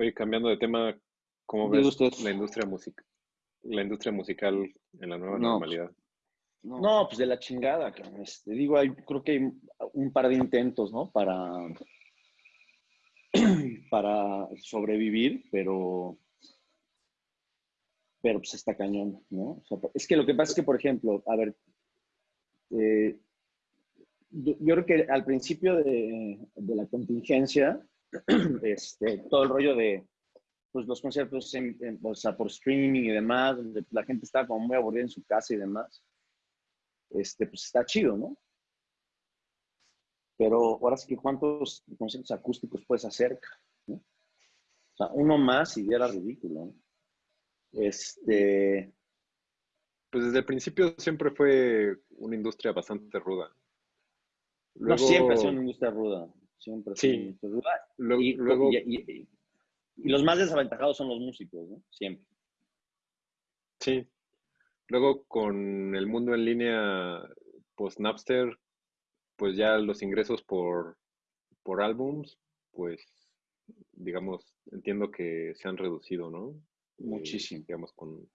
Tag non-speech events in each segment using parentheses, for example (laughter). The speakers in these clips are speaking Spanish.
Oye, cambiando de tema, ¿cómo ves la industria musical? La industria musical en la nueva normalidad. No. pues de la chingada, este, digo, hay, creo que hay un par de intentos, ¿no? Para, (clears throat) para sobrevivir, pero, pero pues está cañón, ¿no? es que lo que pasa es que, por ejemplo, a ver, eh, yo, creo que al principio de, de la contingencia, (clears throat) este, todo el rollo de pues, los conciertos o sea, por streaming y demás, donde la gente está como muy aburrida en su casa y demás, este, pues está chido, ¿no? Pero ahora sí que cuántos conciertos acústicos puedes hacer, ¿no? O sea, uno más y ya era ridículo, ¿no? Este... Pues desde el principio siempre fue una industria bastante ruda. No, siempre ha sido una industria ruda. Siempre sí. Luego, y, los más desaventajados son los músicos, ¿no? Siempre. Sí. Luego con el mundo en línea post Napster, pues ya los ingresos por, por álbums, pues digamos, entiendo que se han reducido, ¿no? Eh, Muchísimo. digamos, con...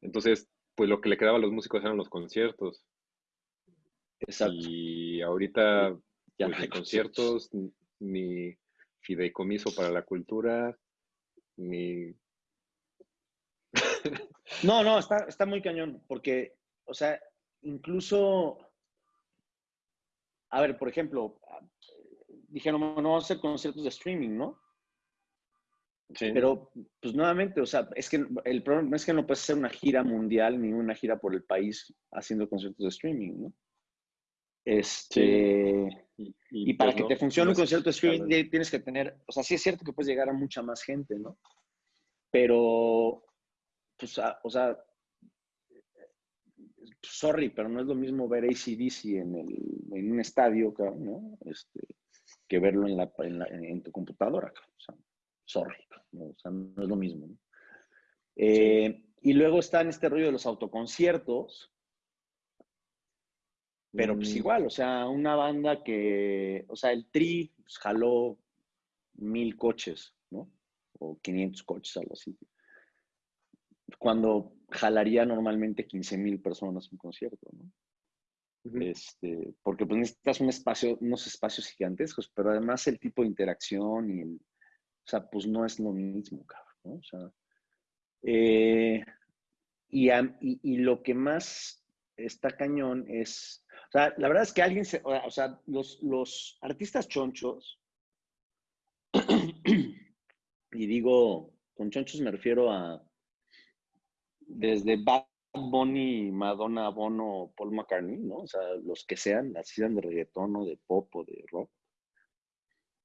Entonces, pues lo que le quedaba a los músicos eran los conciertos. Exacto. Y ahorita ya pues, ni conciertos, ni fideicomiso para la cultura, ni... (laughs) no, no, está, está muy cañón, porque, o sea, incluso, a ver, por ejemplo, dijeron, no, no vamos a hacer conciertos de streaming, ¿no? Sí. Pero, pues nuevamente, o sea, es que el problema es que no puedes hacer una gira mundial ni una gira por el país haciendo conciertos de streaming, ¿no? Este, y, para que te funcione un concierto de streaming tienes que tener, o sea, sí es cierto que puedes llegar a mucha más gente, ¿no? Pero, pues, o sea, sorry, pero no es lo mismo ver ACDC en, el, en un estadio, ¿no? Este, que verlo en, la, en, tu computadora, o sea, sorry, ¿no? o sea, no es lo mismo. ¿no? Eh, y luego está en este rollo de los autoconciertos, pero pues mm. igual, o sea, una banda que, o sea, el Tri pues, jaló mil coches, ¿no? O 500 coches, algo así. Cuando jalaría normalmente 15 mil personas un concierto, ¿no? este, porque pues necesitas un espacio, unos espacios gigantescos, pero además el tipo de interacción y el, o sea, pues no es lo mismo, cabrón, ¿no? O sea, eh, y, y, lo que más está cañón es o sea, la verdad es que alguien se, o sea, los, los artistas chonchos, (clears throat) y digo, con chonchos me refiero a desde Bad Bunny, Madonna, Bono, Paul McCartney, ¿no? O sea, los que sean, así sean de reggaetón o de pop o de rock,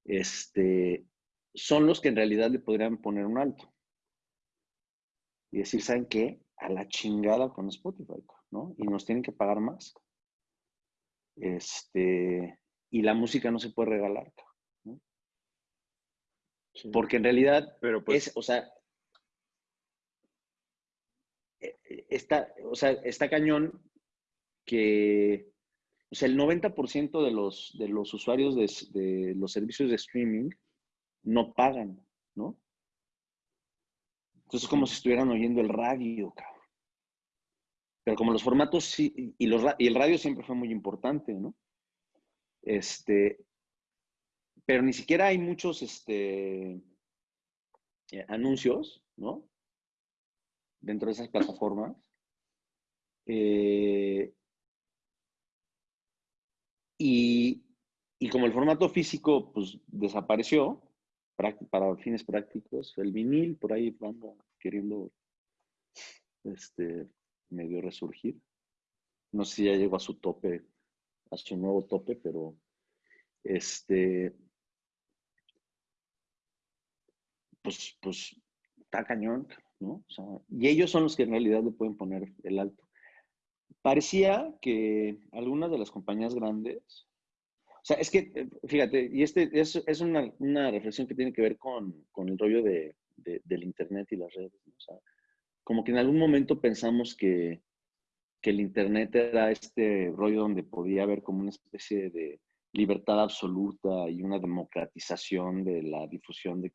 este, son los que en realidad le podrían poner un alto. Y decir, ¿saben qué? A la chingada con Spotify, ¿no? Y nos tienen que pagar más. Este, y la música no se puede regalar. Porque en realidad, Pero pues, es, o sea, e, e, está, o sea, está cañón que o sea, el 90% de los, de los usuarios de, de, los servicios de streaming no pagan, ¿no? Entonces es como si estuvieran oyendo el radio, cabrón. Pero como los formatos sí, y, el radio siempre fue muy importante, ¿no? Este, pero ni siquiera hay muchos este, eh, anuncios, ¿no? Dentro de esas plataformas. Eh, y, y, como el formato físico pues, desapareció, para, fines prácticos, el vinil por ahí vamos queriendo este, medio resurgir. No sé si ya llegó a su tope, a su nuevo tope, pero este, pues, pues está cañón, ¿no? y ellos son los que en realidad le pueden poner el alto. Parecía que algunas de las compañías grandes, o sea, es que, eh, fíjate, y este es, es una, reflexión que tiene que ver con, con el rollo de, del Internet y las redes. O sea, como que en algún momento pensamos que, que, el Internet era este rollo donde podía haber como una especie de libertad absoluta y una democratización de la difusión de,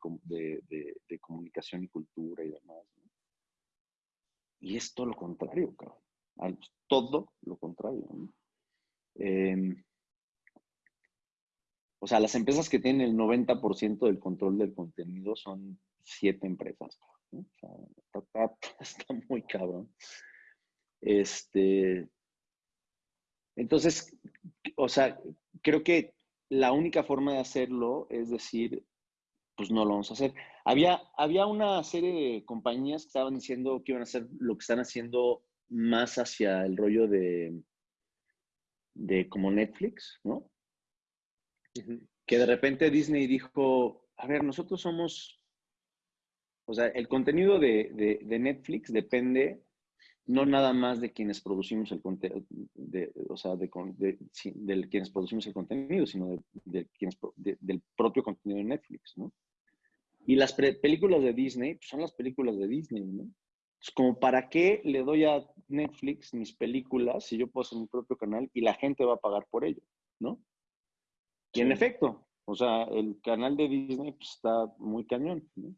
comunicación y cultura y demás. Y es todo lo contrario, cabrón. Todo lo contrario. Em, o sea, las empresas que tienen el 90% del control del contenido son siete empresas. Sea, (laughs) está, muy cabrón. Este, entonces, o sea, creo que la única forma de hacerlo es decir, pues no lo vamos a hacer. Había, había una serie de compañías que estaban diciendo que iban a hacer lo que están haciendo más hacia el rollo de, de como Netflix, ¿no? Que de repente Disney dijo, a ver, nosotros somos, o sea, el contenido de, de Netflix depende no nada más de quienes producimos el contenido, o sea, de, de, quienes producimos el contenido, sino de, quienes, del propio contenido de Netflix, ¿no? Y las películas de Disney pues, son las películas de Disney, ¿no? Es como, ¿para qué le doy a Netflix mis películas si yo puedo hacer mi propio canal y la gente va a pagar por ello, ¿no? Y en efecto, o sea, el canal de Disney pues, está muy cañón, ¿no?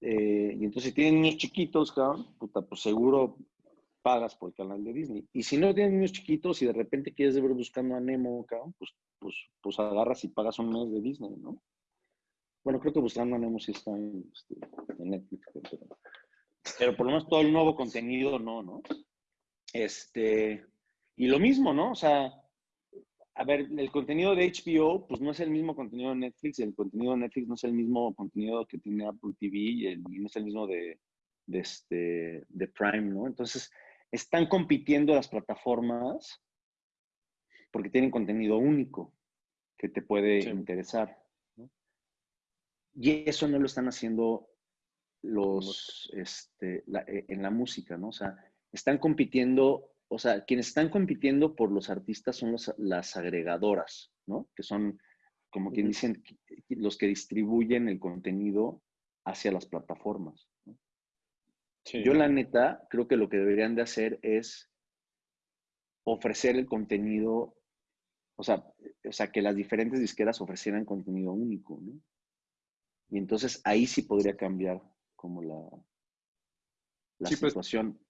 Eh, y entonces si tienen niños chiquitos, cabrón, puta, pues seguro pagas por el canal de Disney. Y si no tienes niños chiquitos y de repente quieres ver buscando a Nemo, cabrón, pues, pues, pues agarras y pagas un mes de Disney, ¿no? Bueno, creo que buscando a Nemo sí está en, este, Netflix, pero, pero, por lo menos todo el nuevo contenido no, ¿no? Este, y lo mismo, ¿no? O sea, a ver, el contenido de HBO, pues no es el mismo contenido de Netflix, el contenido de Netflix no es el mismo contenido que tiene Apple TV y, no es el mismo de, de, este, de Prime, ¿no? Entonces, están compitiendo las plataformas porque tienen contenido único que te puede interesar. ¿no? Y eso no lo están haciendo los, este, eh, en la música, ¿no? O sea, están compitiendo o sea, quienes están compitiendo por los artistas son las agregadoras, ¿no? Que son, como quien dicen, los que distribuyen el contenido hacia las plataformas. Yo la neta creo que lo que deberían de hacer es ofrecer el contenido, o sea, o sea, que las diferentes disqueras ofrecieran contenido único, ¿no? Y entonces ahí sí podría cambiar como la, la pues situación.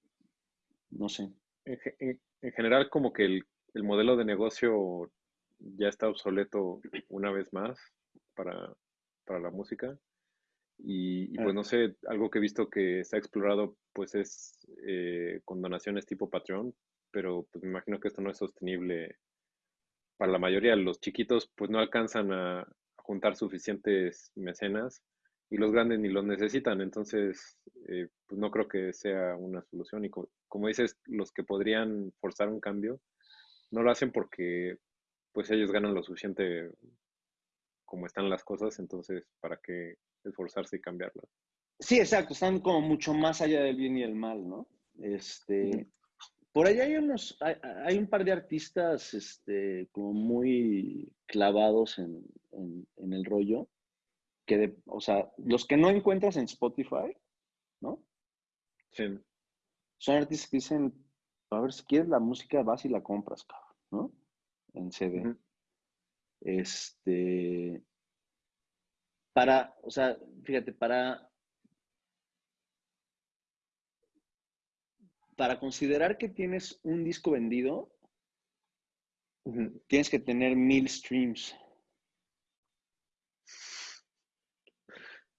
no sé en, general como que el, modelo de negocio ya está obsoleto una vez más para, la música. Y, pues no sé, algo que he visto que se ha explorado pues es eh, con donaciones tipo Patreon, pero pues me imagino que esto no es sostenible para la mayoría. Los chiquitos pues no alcanzan a juntar suficientes mecenas y los grandes ni los necesitan. Entonces, eh, pues no creo que sea una solución. Y como dices, los que podrían forzar un cambio, no lo hacen porque pues ellos ganan lo suficiente como están las cosas, entonces, ¿para qué esforzarse y cambiarlas? Sí, exacto, están como mucho más allá del bien y el mal, ¿no? Este, por allá hay unos, hay, un par de artistas, este, como muy clavados en, en el rollo, o sea, los que no encuentras en Spotify, ¿no? Sí. Son artistas que dicen, a ver, si quieres la música, vas y la compras, cabrón, ¿no? En CD. Este, para, o sea, fíjate, para, para considerar que tienes un disco vendido, tienes que tener mil streams.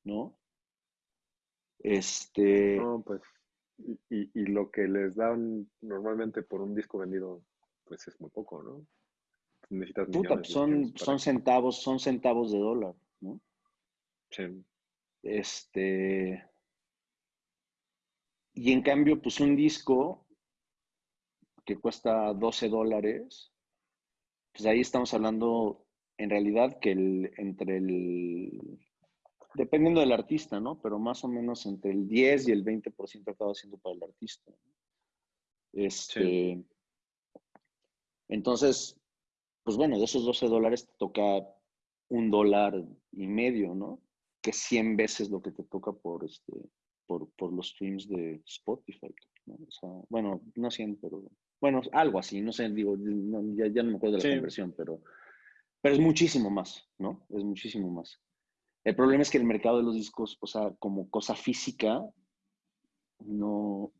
¿No? Este. No, pues. Y, lo que les dan normalmente por un disco vendido, pues es muy poco, ¿no? Necesitas Puta, son, son centavos, son centavos de dólar, ¿no? Sí. Este. Y en cambio, pues un disco que cuesta 12 dólares, pues ahí estamos hablando en realidad que el, entre el dependiendo del artista, ¿no? Pero más o menos entre el 10 y el 20% acaba siendo para el artista. Este, Entonces, pues bueno, de esos 12 dólares te toca un dólar y medio, ¿no? Que 100 veces lo que te toca por, este, por, los streams de Spotify. ¿no? O sea, bueno, no 100, pero bueno, algo así, no sé, digo, ya, no me acuerdo de la conversión, pero, Pero es muchísimo más, ¿no? Es muchísimo más. El problema es que el mercado de los discos, o sea, como cosa física, no...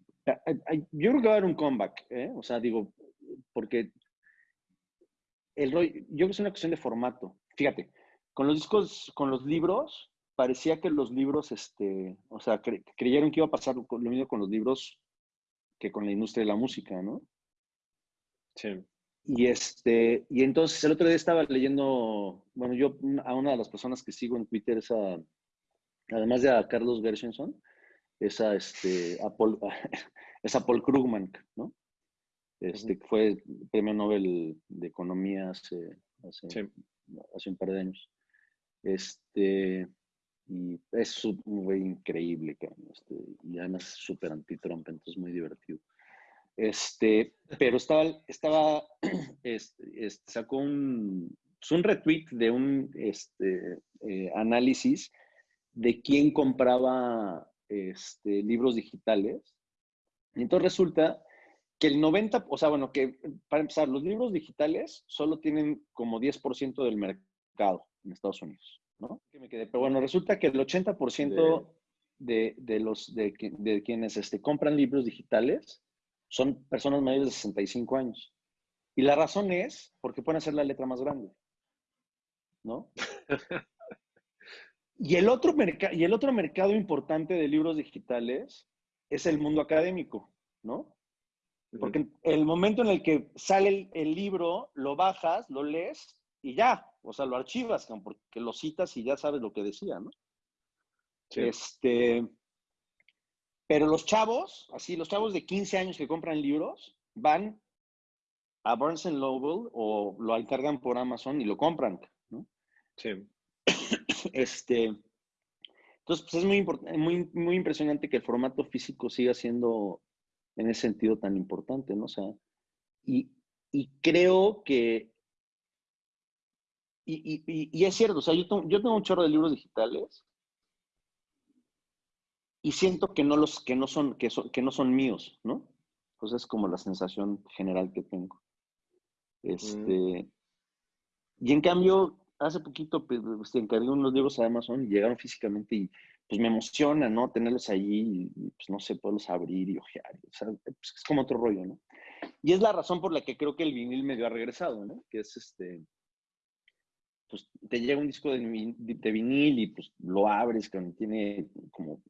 Yo creo que va a haber un comeback, ¿eh? O sea, digo, porque el rollo, yo creo que es una cuestión de formato. Fíjate, con los discos, con los libros, parecía que los libros, este, o sea, creyeron que iba a pasar lo mismo con los libros que con la industria de la música, ¿no? Sí. Y, este, y entonces el otro día estaba leyendo, bueno, yo a una de las personas que sigo en Twitter es además de a Carlos Gershenson, es a, este, a, Paul, (laughs) Paul Krugman, ¿no? Este, que fue premio Nobel de Economía hace, hace, hace un par de años. Este, y es muy increíble, este, y además es súper anti-Trump, entonces muy divertido. Este, pero estaba, estaba (clears throat) este, sacó un, pues, un retweet de un este, eh, análisis de quién compraba este, libros digitales. Y entonces resulta que el 90, o sea, bueno, que para empezar, los libros digitales solo tienen como 10% del mercado en Estados Unidos, ¿no? me quedé. Pero bueno, resulta que el 80% de, de, los, de, de quienes este, compran libros digitales son personas mayores de 65 años. Y la razón es porque pueden hacer la letra más grande. ¿No? (laughs) y, el otro y el otro mercado importante de libros digitales es el mundo académico, ¿no? Porque el momento en el que sale el, libro, lo bajas, lo lees y ya, o sea, lo archivas, porque lo citas y ya sabes lo que decía, ¿no? Este, pero los chavos, así, los chavos de 15 años que compran libros, van a Barnes Noble o lo encargan por Amazon y lo compran, ¿no? Sí. (coughs) Este, entonces, pues es muy, muy, muy impresionante que el formato físico siga siendo en ese sentido tan importante, ¿no? O sea, y, y creo que, y, y, y, es cierto, o sea, yo yo tengo un chorro de libros digitales y siento que no, los, que no, son, que son, que no son míos, ¿no? Pues es como la sensación general que tengo. Este, Y en cambio, hace poquito pues, encargué unos libros a Amazon y llegaron físicamente y pues me emociona, ¿no? Tenerlos allí y pues no sé, poderlos abrir y ojear. O sea, pues, es como otro rollo, ¿no? Y es la razón por la que creo que el vinil medio ha regresado, ¿no? Que es este, pues te llega un disco de, de vinil y pues lo abres, que tiene como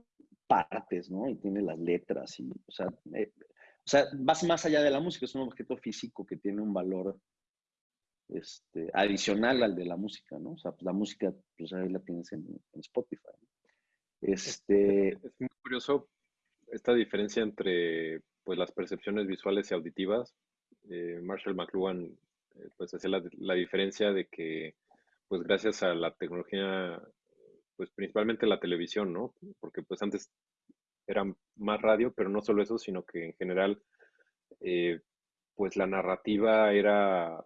partes, ¿no? Y tiene las letras y, o sea, eh, o sea, vas más allá de la música, es un objeto físico que tiene un valor este, adicional al de la música, ¿no? O sea, pues la música, pues ahí la tienes en, Spotify. Este... Es, muy curioso esta diferencia entre pues, las percepciones visuales y auditivas. Eh, Marshall McLuhan eh, pues hacía la, la, diferencia de que pues gracias a la tecnología pues principalmente la televisión, ¿no? Porque pues antes era más radio, pero no solo eso, sino que en general, eh, pues la narrativa era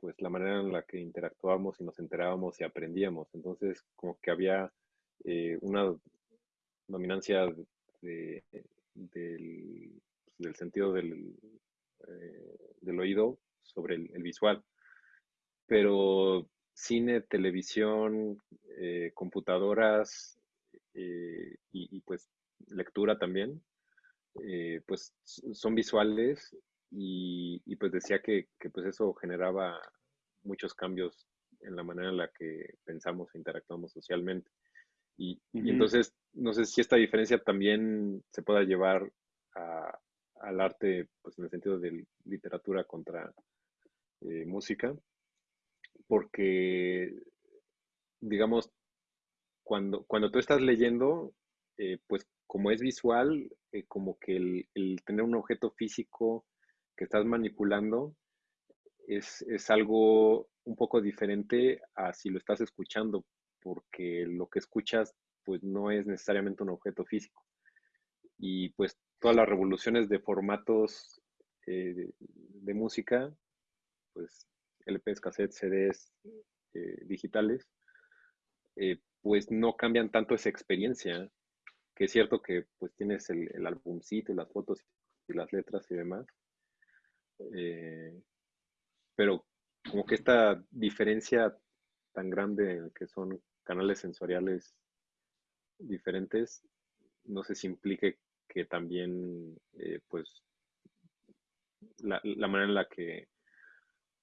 pues la manera en la que interactuábamos y nos enterábamos y aprendíamos. Entonces, como que había eh, una dominancia del, del, sentido del, eh, del, oído sobre el visual. Pero cine, televisión, eh, computadoras eh, y, pues lectura también, eh, pues son visuales y, pues decía que, pues eso generaba muchos cambios en la manera en la que pensamos e interactuamos socialmente. Y, entonces, no sé si esta diferencia también se pueda llevar al arte, pues en el sentido de literatura contra música, porque, digamos, cuando, cuando tú estás leyendo, eh, pues como es visual, eh, como que el, tener un objeto físico que estás manipulando es, algo un poco diferente a si lo estás escuchando, porque lo que escuchas pues no es necesariamente un objeto físico. Y pues todas las revoluciones de formatos eh, de, música, pues LPs, cassettes, CDs eh, digitales, eh, pues no cambian tanto esa experiencia, que es cierto que pues tienes el, el álbumcito, las fotos y las letras y demás, eh, pero como que esta diferencia tan grande que son canales sensoriales diferentes, no sé si implique que también, pues, la, manera en la que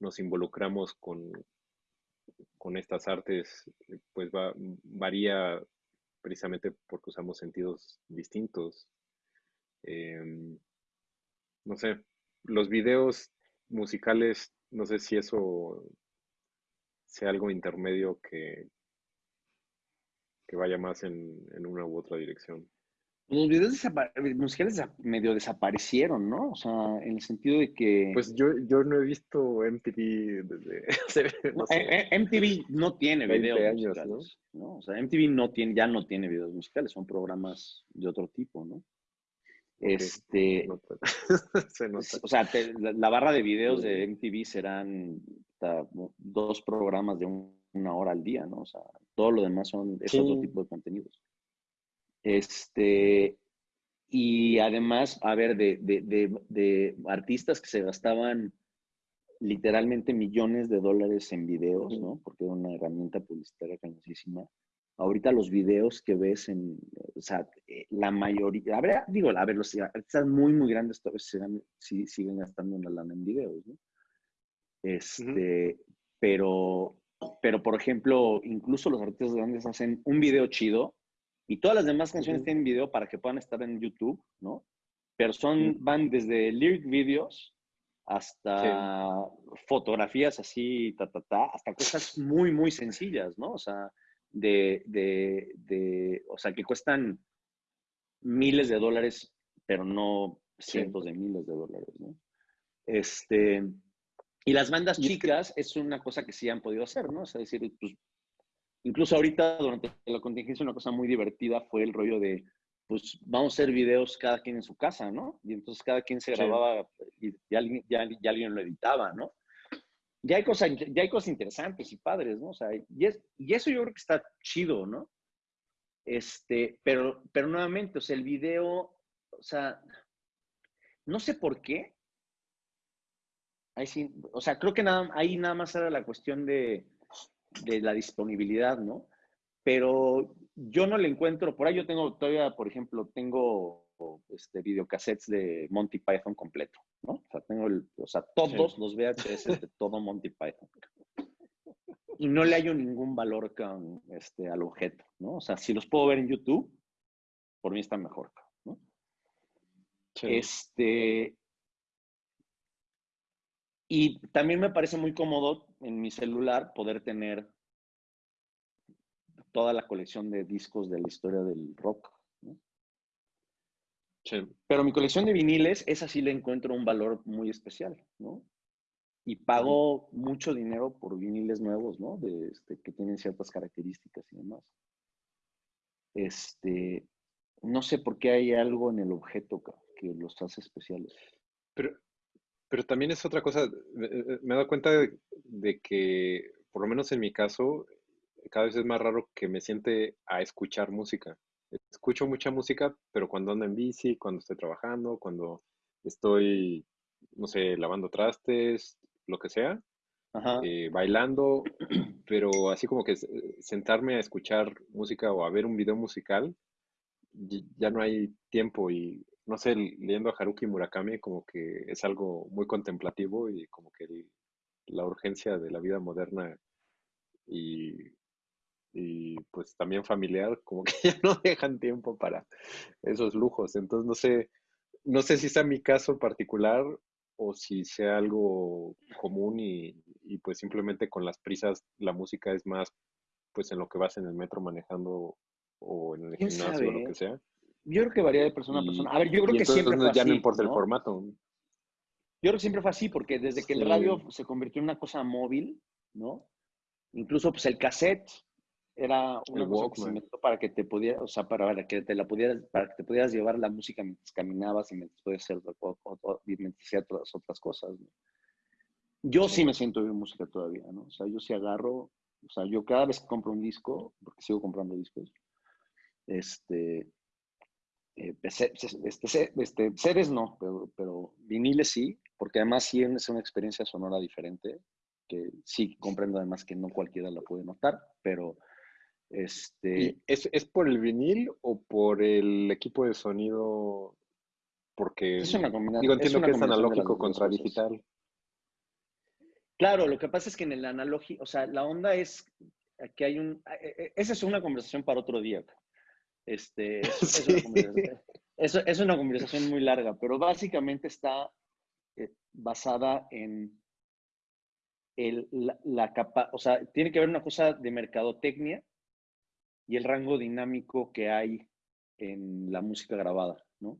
nos involucramos con, con estas artes, pues va, varía precisamente porque usamos sentidos distintos. Em, no sé, los videos musicales, no sé si eso sea algo intermedio que, que vaya más en, en una u otra dirección. Los videos musicales medio desaparecieron, ¿no? O sea, en el sentido de que... Pues yo, yo no he visto MTV desde... (laughs) no eh, eh, MTV no tiene videos musicales, ¿no? O sea, MTV no tiene, ya no tiene videos musicales, son programas de otro tipo, ¿no? Este... (laughs) o sea, la, barra de videos de MTV serán dos programas de una hora al día, ¿no? O sea, todo lo demás son, es otro tipo de contenidos. Este, y además, a ver, de, de, artistas que se gastaban literalmente millones de dólares en videos, ¿no? Porque era una herramienta publicitaria cañosísima. Ahorita los videos que ves en, o sea, eh, la mayoría, a ver, digo, a ver, los artistas muy, muy grandes todavía siguen, siguen gastando una lana en videos, ¿no? Este, pero, pero por ejemplo, incluso los artistas grandes hacen un video chido y todas las demás canciones tienen video para que puedan estar en YouTube, ¿no? Pero son, van desde lyric videos hasta fotografías así, ta, ta, ta, hasta cosas muy, muy sencillas, ¿no? O sea, de, de, de, o sea, que cuestan miles de dólares, pero no cientos de miles de dólares, ¿no? Este, y las bandas chicas es una cosa que sí han podido hacer, ¿no? O sea, decir, pues Incluso ahorita, durante la contingencia, una cosa muy divertida fue el rollo de, pues vamos a hacer videos cada quien en su casa, ¿no? Y entonces cada quien se grababa y, alguien, ya, alguien lo editaba, ¿no? Ya hay, cosas, ya hay cosas interesantes y padres, ¿no? O sea, y, es, y eso yo creo que está chido, ¿no? Este, pero, pero nuevamente, o sea, el video, o sea, no sé por qué. Ahí sí, o sea, creo que nada, ahí nada más era la cuestión de, de la disponibilidad, ¿no? Pero yo no le encuentro, por ahí yo tengo todavía, por ejemplo, tengo este, videocassettes de Monty Python completo, ¿no? O sea, tengo el, o sea, todos los VHS de (laughs) todo Monty Python. Y no le hallo ningún valor con, este, al objeto, ¿no? O sea, si los puedo ver en YouTube, por mí está mejor, ¿no? Este, y también me parece muy cómodo en mi celular poder tener toda la colección de discos de la historia del rock. Pero mi colección de viniles, esa sí le encuentro un valor muy especial, ¿no? Y pago mucho dinero por viniles nuevos, ¿no? De, este, que tienen ciertas características y demás. Este, no sé por qué hay algo en el objeto que los hace especiales. Pero pero también es otra cosa, me, he dado cuenta de, que, por lo menos en mi caso, cada vez es más raro que me siente a escuchar música. Escucho mucha música, pero cuando ando en bici, cuando estoy trabajando, cuando estoy, no sé, lavando trastes, lo que sea, eh, bailando, (clears throat) pero así como que sentarme a escuchar música o a ver un video musical, ya no hay tiempo y no sé, leyendo a Haruki Murakami como que es algo muy contemplativo y como que la urgencia de la vida moderna y, y, pues también familiar, como que (laughs) ya no dejan tiempo para esos lujos. Entonces no sé, no sé si sea mi caso particular o si sea algo común y, y pues simplemente con las prisas la música es más pues en lo que vas en el metro manejando o en el gimnasio o lo que sea. Yo creo que varía de persona a persona. A ver, yo creo que siempre fue ya no importa el formato. Yo creo que siempre fue así, porque desde que el radio se convirtió en una cosa móvil, ¿no? Incluso pues el cassette era una cosa que se inventó para que te pudieras, o sea, para que te la pudieras, para que te pudieras llevar la música mientras caminabas y mientras podías hacer mientras otras, otras cosas. Yo sí me siento bien música todavía, ¿no? O sea, yo sí agarro, o sea, yo cada vez que compro un disco, porque sigo comprando discos, este, eh, este, este, seres no, pero, pero, viniles sí, porque además sí es una experiencia sonora diferente, que sí comprendo además que no cualquiera la puede notar, pero este... ¿Es, ¿Es por el vinil o por el equipo de sonido? Porque es una combinación. Digo, entiendo que es analógico contra digital. Claro, lo que pasa es que en el analógico, o sea, la onda es que hay un... E, e, esa es una conversación para otro día. Este, (laughs) es, es, una conversación muy larga, pero básicamente está eh, basada en el, la, capa, o sea, tiene que ver una cosa de mercadotecnia y el rango dinámico que hay en la música grabada, ¿no?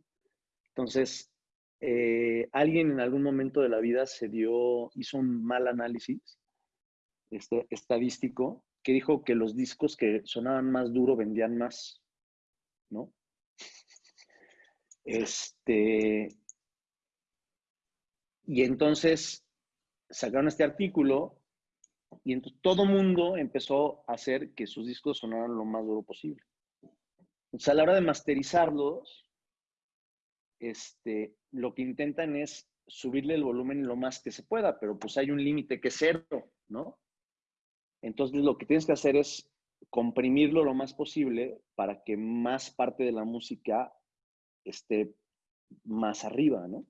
Entonces, eh, alguien en algún momento de la vida se dio, hizo un mal análisis este, estadístico que dijo que los discos que sonaban más duro vendían más, ¿no? Este, y entonces sacaron este artículo y entonces todo mundo empezó a hacer que sus discos sonaran lo más duro posible. Entonces a la hora de masterizarlos, este, lo que intentan es subirle el volumen lo más que se pueda, pero pues hay un límite que es cero, ¿no? Entonces lo que tienes que hacer es comprimirlo lo más posible para que más parte de la música esté más arriba, ¿no?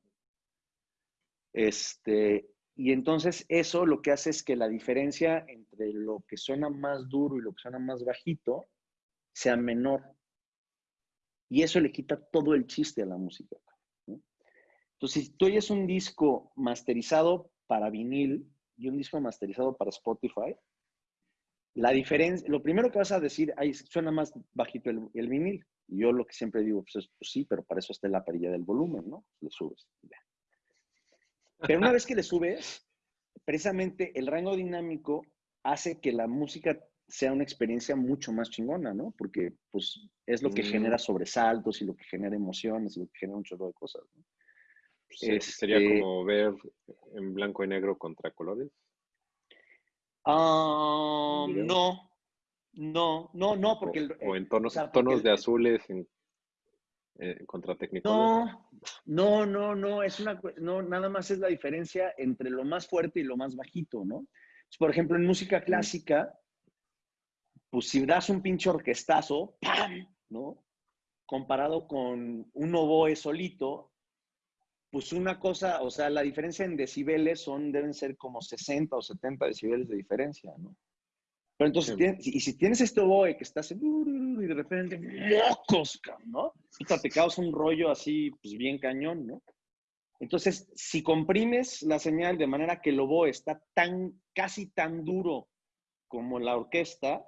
Este, y entonces eso lo que hace es que la diferencia entre lo que suena más duro y lo que suena más bajito sea menor. Y eso le quita todo el chiste a la música. Entonces, si tú oyes un disco masterizado para vinil y un disco masterizado para Spotify, la diferencia, lo primero que vas a decir, ahí suena más bajito el, vinil. Y yo lo que siempre digo, pues, pues, sí, pero para eso está la perilla del volumen, ¿no? Le subes. Pero una vez que le subes, precisamente el rango dinámico hace que la música sea una experiencia mucho más chingona, ¿no? Porque pues es lo que genera mm. sobresaltos y lo que genera emociones y lo que genera un chorro de cosas. ¿no? Sería este como ver en blanco y negro contra colores. Ah, no, no, no, no, porque... O, en tonos, tonos de azules en, eh, contra No, no, no, no, es una, no, nada más es la diferencia entre lo más fuerte y lo más bajito, ¿no? Por ejemplo, en música clásica, pues si das un pinche orquestazo, ¡pam! ¿no? Comparado con un oboe solito, pues una cosa, o sea, la diferencia en decibeles son, deben ser como 60 o 70 decibeles de diferencia, ¿no? Pero entonces, y si tienes este oboe que está y de repente, locos, ¿no? te causa un rollo así, pues bien cañón, ¿no? Entonces, si comprimes la señal de manera que el oboe está tan, casi tan duro como la orquesta,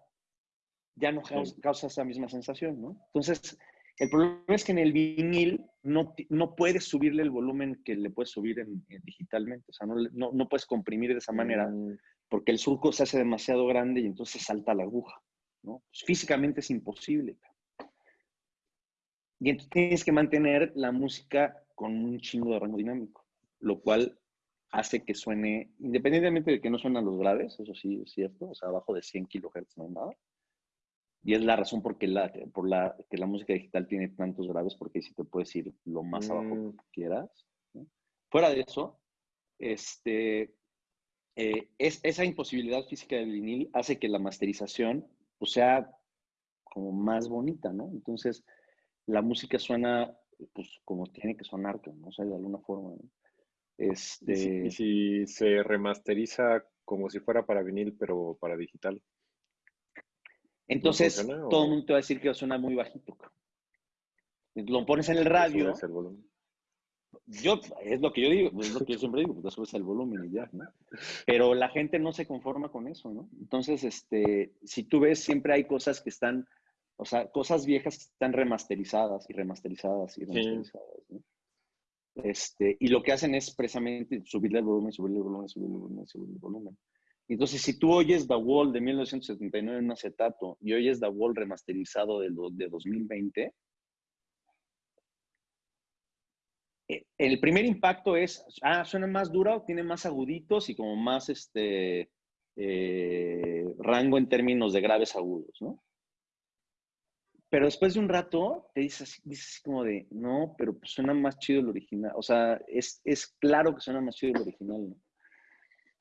ya no causa, esa misma sensación, ¿no? Entonces, el problema es que en el vinil no, no puedes subirle el volumen que le puedes subir en, digitalmente. O sea, no, no, puedes comprimir de esa manera mm. porque el surco se hace demasiado grande y entonces salta la aguja. ¿no? Pues, físicamente es imposible. Y entonces tienes que mantener la música con un chingo de rango dinámico, lo cual hace que suene, independientemente de que no suenan los graves, eso sí es cierto, o sea, abajo de 100 kHz no hay nada, y es la razón por, la, por la que la música digital tiene tantos graves, porque si te puedes ir lo más abajo mm. que quieras. Fuera de eso, este, eh, es, esa imposibilidad física del vinil hace que la masterización pues, sea como más bonita, ¿no? Entonces, la música suena pues, como tiene que sonar, ¿no? O sea, de alguna forma. Este... ¿Y si se remasteriza como si fuera para vinil, pero para digital? Entonces, todo el mundo te va a decir que suena muy bajito. Lo pones en el radio. Yo, es lo que yo digo, es lo que yo siempre digo, pues subes el volumen y ya, ¿no? Pero la gente no se conforma con eso, ¿no? Entonces, este, si tú ves, siempre hay cosas que están, o sea, cosas viejas que están remasterizadas y remasterizadas y remasterizadas, ¿no? Este, y lo que hacen es precisamente subirle el volumen, subirle el volumen, subirle el volumen, subirle el volumen. Entonces, si tú oyes The Wall de 1979 en un acetato y oyes The Wall remasterizado de, de 2020, eh, el primer impacto es, ah, suena más dura, tiene más aguditos y como más este, eh, rango en términos de graves agudos, ¿no? Pero después de un rato te dices, dices como de, no, pero pues suena más chido el original. O sea, es, es claro que suena más chido el original, ¿no?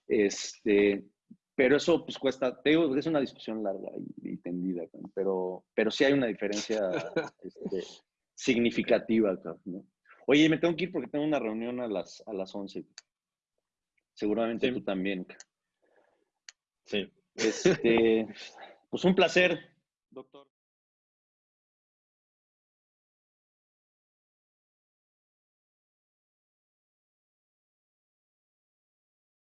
Este, pero eso pues cuesta, te digo, es una discusión larga y, tendida, pero, pero sí hay una diferencia (laughs) este, significativa, ¿no? Oye, me tengo que ir porque tengo una reunión a las, a las 11. Seguramente tú también. Sí. Este, pues un placer, doctor.